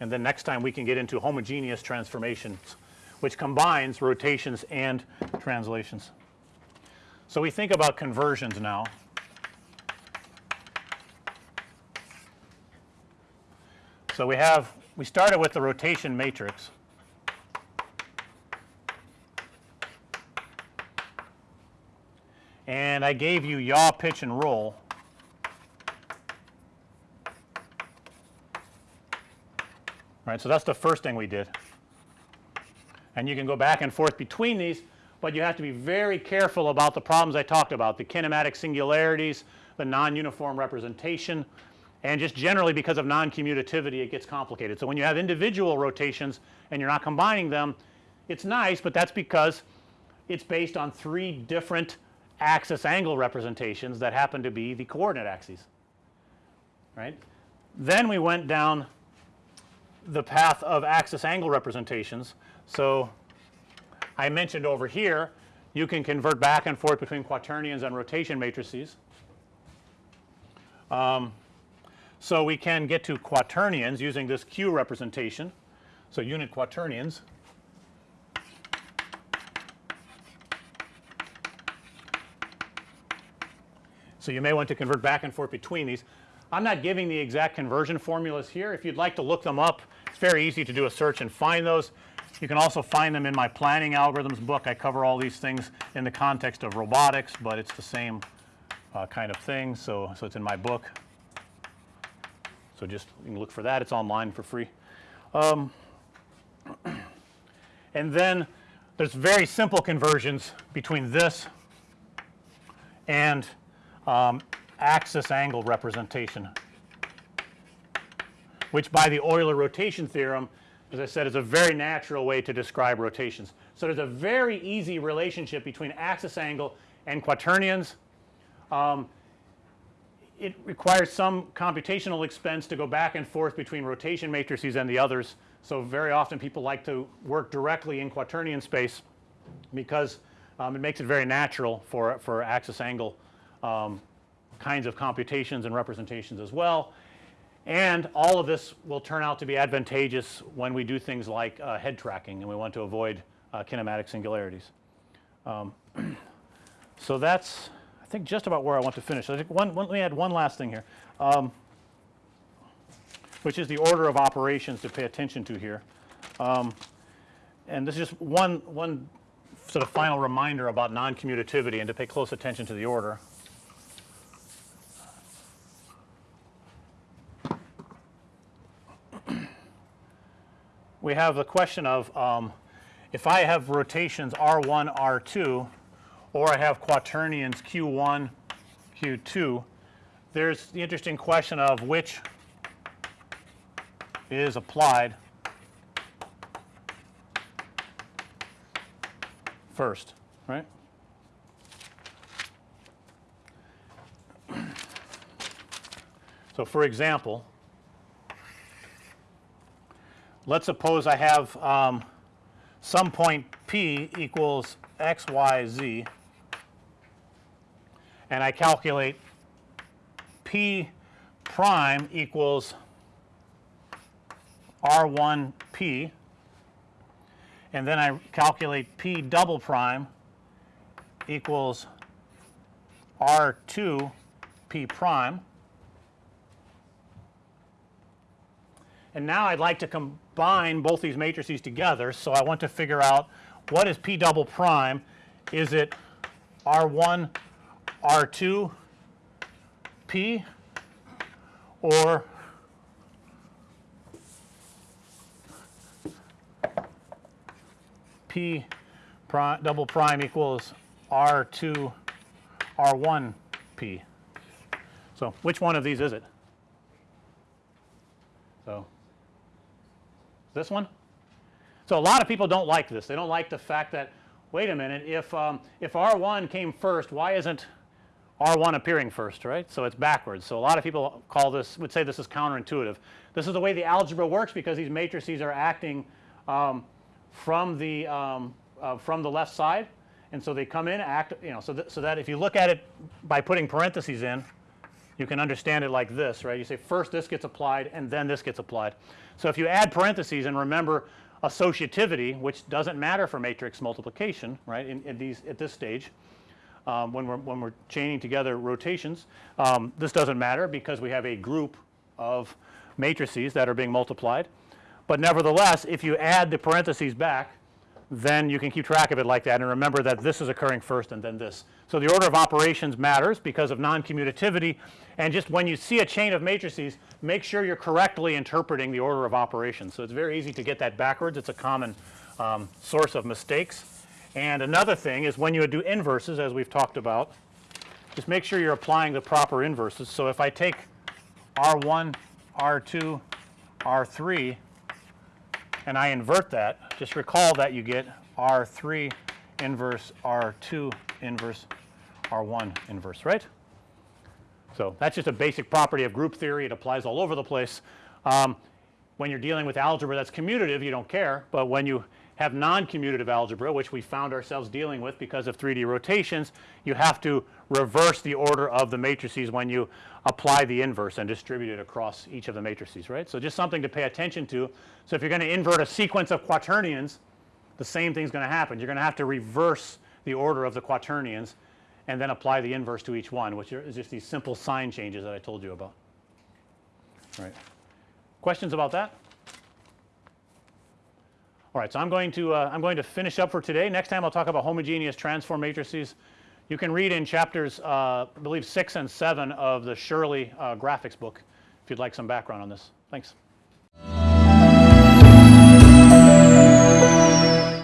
and then next time we can get into homogeneous transformations which combines rotations and translations. So, we think about conversions now. So, we have we started with the rotation matrix and I gave you yaw, pitch and roll right. So, that's the first thing we did and you can go back and forth between these, but you have to be very careful about the problems I talked about the kinematic singularities, the non-uniform representation and just generally because of non-commutativity it gets complicated. So, when you have individual rotations and you're not combining them it's nice, but that's because it's based on 3 different axis angle representations that happen to be the coordinate axes right. Then we went down the path of axis angle representations. So, I mentioned over here you can convert back and forth between quaternions and rotation matrices. Um, so, we can get to quaternions using this Q representation. So, unit quaternions So, you may want to convert back and forth between these. I'm not giving the exact conversion formulas here. If you'd like to look them up, it's very easy to do a search and find those. You can also find them in my planning algorithms book. I cover all these things in the context of robotics, but it's the same uh, kind of thing. So, so it's in my book. So, just you can look for that. It's online for free. Um, and then there's very simple conversions between this and um, axis angle representation which by the Euler rotation theorem as I said is a very natural way to describe rotations. So, there's a very easy relationship between axis angle and quaternions. Um, it requires some computational expense to go back and forth between rotation matrices and the others. So, very often people like to work directly in quaternion space because um, it makes it very natural for, for axis angle um, kinds of computations and representations as well. And all of this will turn out to be advantageous when we do things like uh, head tracking and we want to avoid uh, kinematic singularities. Um, so, that's I think just about where I want to finish. I think one, one let me add one last thing here, um, which is the order of operations to pay attention to here. Um, and this is just one, one sort of final reminder about non-commutativity and to pay close attention to the order. We have the question of um, if I have rotations R1, R2 or I have quaternions Q1, Q2, there's the interesting question of which is applied first, right. So, for example, let's suppose I have um, some point P equals x, y, z and I calculate P prime equals R 1 P and then I calculate P double prime equals R 2 P prime and now I'd like to combine both these matrices together. So, I want to figure out what is P double prime. Is it R 1 R 2 P or P prime double prime equals R 2 R 1 P. So, which one of these is it? So, this one? So, a lot of people don't like this. They don't like the fact that wait a minute if um, if R1 came first why isn't R1 appearing first right. So, it's backwards. So, a lot of people call this would say this is counterintuitive. This is the way the algebra works because these matrices are acting um, from the um, uh, from the left side and so they come in act you know so, th so that if you look at it by putting parentheses in you can understand it like this right. You say first this gets applied and then this gets applied. So, if you add parentheses and remember associativity which doesn't matter for matrix multiplication right in, in these at this stage um, when we're when we're chaining together rotations um, this doesn't matter because we have a group of matrices that are being multiplied. But nevertheless if you add the parentheses back then you can keep track of it like that and remember that this is occurring first and then this. So, the order of operations matters because of non-commutativity and just when you see a chain of matrices make sure you're correctly interpreting the order of operations. So, it's very easy to get that backwards it's a common um, source of mistakes. And another thing is when you do inverses as we've talked about just make sure you're applying the proper inverses. So, if I take R1, R2, R3 and I invert that just recall that you get R3 inverse R2 inverse R1 inverse right. So, that's just a basic property of group theory it applies all over the place. Um, when you're dealing with algebra that's commutative you don't care, but when you have non-commutative algebra which we found ourselves dealing with because of 3D rotations you have to reverse the order of the matrices when you apply the inverse and distribute it across each of the matrices right. So, just something to pay attention to. So, if you're going to invert a sequence of quaternions the same thing is going to happen you're going to have to reverse the order of the quaternions and then apply the inverse to each one which is just these simple sign changes that I told you about. Right. Questions about that? All right, so I'm going to uh, I'm going to finish up for today. Next time I'll talk about homogeneous transform matrices. You can read in chapters uh, I believe 6 and 7 of the Shirley uh, graphics book if you'd like some background on this. Thanks.